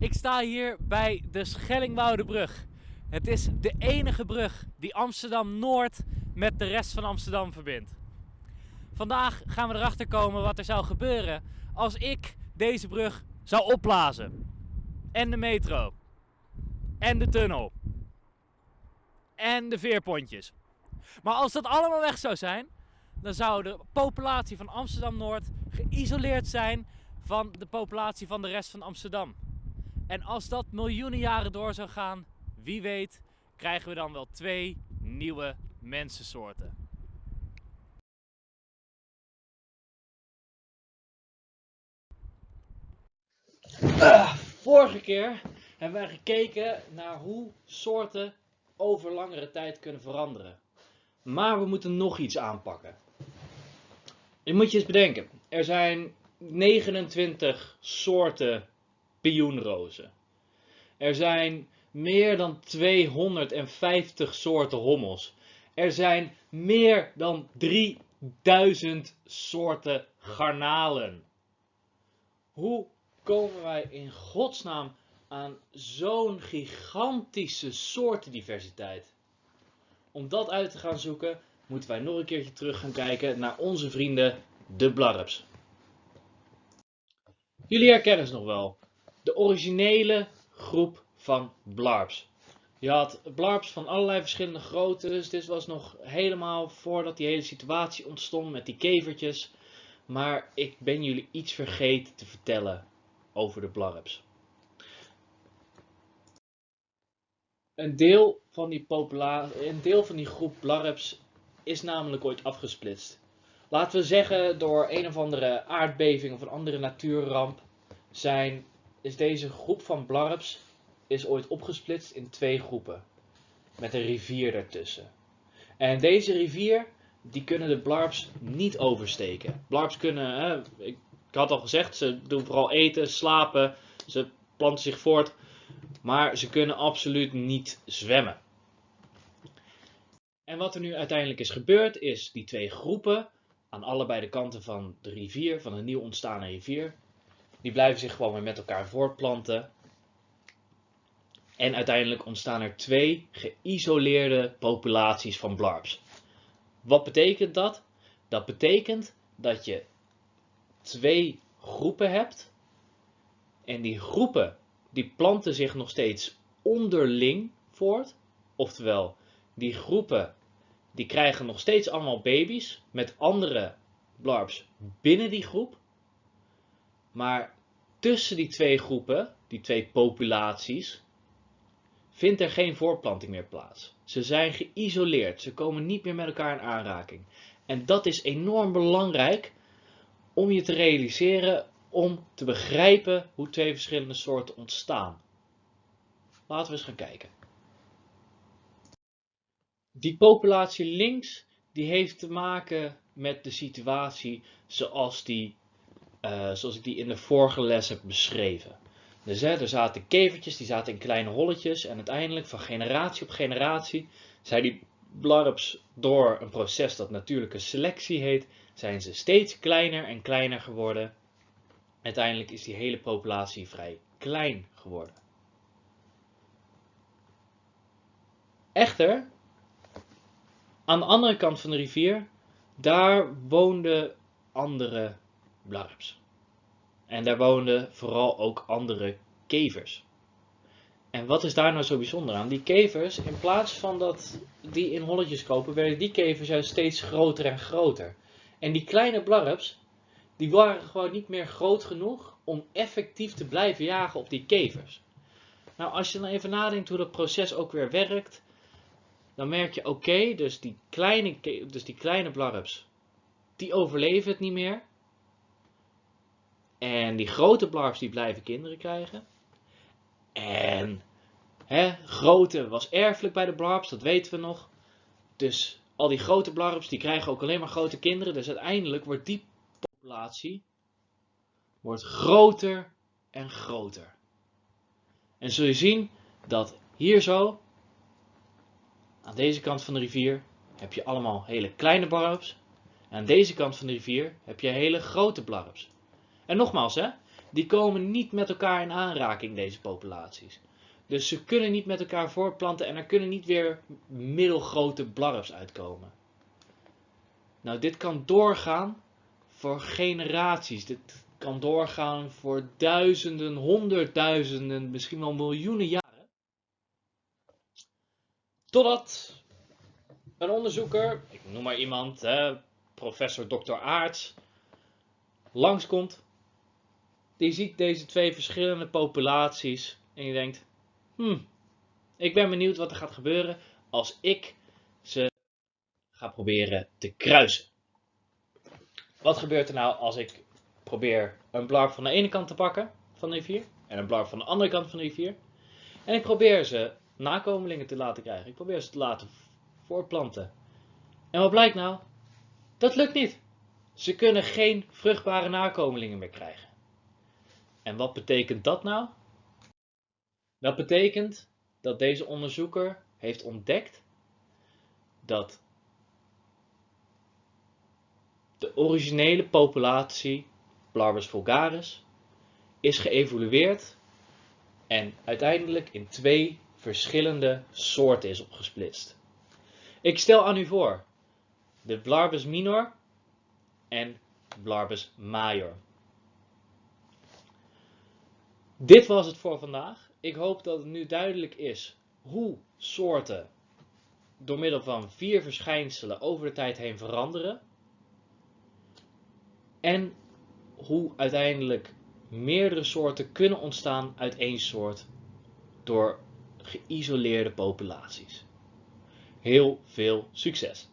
Ik sta hier bij de Schellingwoudebrug. Het is de enige brug die Amsterdam Noord met de rest van Amsterdam verbindt. Vandaag gaan we erachter komen wat er zou gebeuren als ik deze brug zou opblazen. En de metro. En de tunnel. En de veerpontjes. Maar als dat allemaal weg zou zijn, dan zou de populatie van Amsterdam Noord geïsoleerd zijn van de populatie van de rest van Amsterdam. En als dat miljoenen jaren door zou gaan, wie weet, krijgen we dan wel twee nieuwe mensensoorten. Ah, vorige keer hebben wij gekeken naar hoe soorten over langere tijd kunnen veranderen. Maar we moeten nog iets aanpakken. Je moet je eens bedenken, er zijn 29 soorten pioenrozen. Er zijn meer dan 250 soorten hommels. Er zijn meer dan 3000 soorten garnalen. Hoe komen wij in godsnaam aan zo'n gigantische soortendiversiteit? Om dat uit te gaan zoeken, moeten wij nog een keertje terug gaan kijken naar onze vrienden de blarps. Jullie herkennen ze nog wel. De originele groep van blarps. Je had blarps van allerlei verschillende groottes. Dit was nog helemaal voordat die hele situatie ontstond met die kevertjes. Maar ik ben jullie iets vergeten te vertellen over de blarps. Een deel van die, een deel van die groep blarps is namelijk ooit afgesplitst. Laten we zeggen door een of andere aardbeving of een andere natuurramp zijn, is deze groep van blarps is ooit opgesplitst in twee groepen. Met een rivier ertussen. En deze rivier, die kunnen de blarps niet oversteken. Blarps kunnen, hè, ik, had al gezegd, ze doen vooral eten, slapen, ze planten zich voort. Maar ze kunnen absoluut niet zwemmen. En wat er nu uiteindelijk is gebeurd, is die twee groepen aan allebei de kanten van de rivier, van een nieuw ontstaande rivier, die blijven zich gewoon weer met elkaar voortplanten. En uiteindelijk ontstaan er twee geïsoleerde populaties van blarps. Wat betekent dat? Dat betekent dat je twee groepen hebt. En die groepen die planten zich nog steeds onderling voort. Oftewel, die groepen die krijgen nog steeds allemaal baby's met andere blarps binnen die groep. Maar tussen die twee groepen, die twee populaties, vindt er geen voortplanting meer plaats. Ze zijn geïsoleerd, ze komen niet meer met elkaar in aanraking. En dat is enorm belangrijk om je te realiseren, om te begrijpen hoe twee verschillende soorten ontstaan. Laten we eens gaan kijken. Die populatie links, die heeft te maken met de situatie zoals, die, uh, zoals ik die in de vorige les heb beschreven. Dus er zaten kevertjes, die zaten in kleine holletjes en uiteindelijk van generatie op generatie zijn die blarps door een proces dat natuurlijke selectie heet, zijn ze steeds kleiner en kleiner geworden. Uiteindelijk is die hele populatie vrij klein geworden. Echter, aan de andere kant van de rivier, daar woonden andere blarps. En daar woonden vooral ook andere kevers. En wat is daar nou zo bijzonder aan? Die kevers, in plaats van dat die in holletjes kopen, werden die kevers juist steeds groter en groter. En die kleine blarps, die waren gewoon niet meer groot genoeg om effectief te blijven jagen op die kevers. Nou, als je dan even nadenkt hoe dat proces ook weer werkt, dan merk je, oké, dus, die kleine, dus die kleine blarps, die overleven het niet meer. En die grote blarps, die blijven kinderen krijgen. En hè, grootte was erfelijk bij de blarps, dat weten we nog. Dus al die grote blarps, die krijgen ook alleen maar grote kinderen. Dus uiteindelijk wordt die populatie wordt groter en groter. En zul je zien dat hier zo aan deze kant van de rivier heb je allemaal hele kleine blarps. En aan deze kant van de rivier heb je hele grote blarps. En nogmaals, hè, die komen niet met elkaar in aanraking, deze populaties. Dus ze kunnen niet met elkaar voortplanten en er kunnen niet weer middelgrote blarfs uitkomen. Nou, dit kan doorgaan voor generaties. Dit kan doorgaan voor duizenden, honderdduizenden, misschien wel miljoenen jaren. Totdat een onderzoeker, ik noem maar iemand, hè, professor Dr. Aarts, langskomt. Die ziet deze twee verschillende populaties en die denkt, hmm, ik ben benieuwd wat er gaat gebeuren als ik ze ga proberen te kruisen. Wat gebeurt er nou als ik probeer een blarp van de ene kant te pakken van de rivier en een blarp van de andere kant van de rivier. En ik probeer ze nakomelingen te laten krijgen. Ik probeer ze te laten voortplanten. En wat blijkt nou? Dat lukt niet. Ze kunnen geen vruchtbare nakomelingen meer krijgen. En wat betekent dat nou? Dat betekent dat deze onderzoeker heeft ontdekt dat de originele populatie Blarbus vulgaris is geëvolueerd en uiteindelijk in twee verschillende soorten is opgesplitst. Ik stel aan u voor de Blarbus minor en Blarbus major. Dit was het voor vandaag. Ik hoop dat het nu duidelijk is hoe soorten door middel van vier verschijnselen over de tijd heen veranderen. En hoe uiteindelijk meerdere soorten kunnen ontstaan uit één soort door geïsoleerde populaties. Heel veel succes!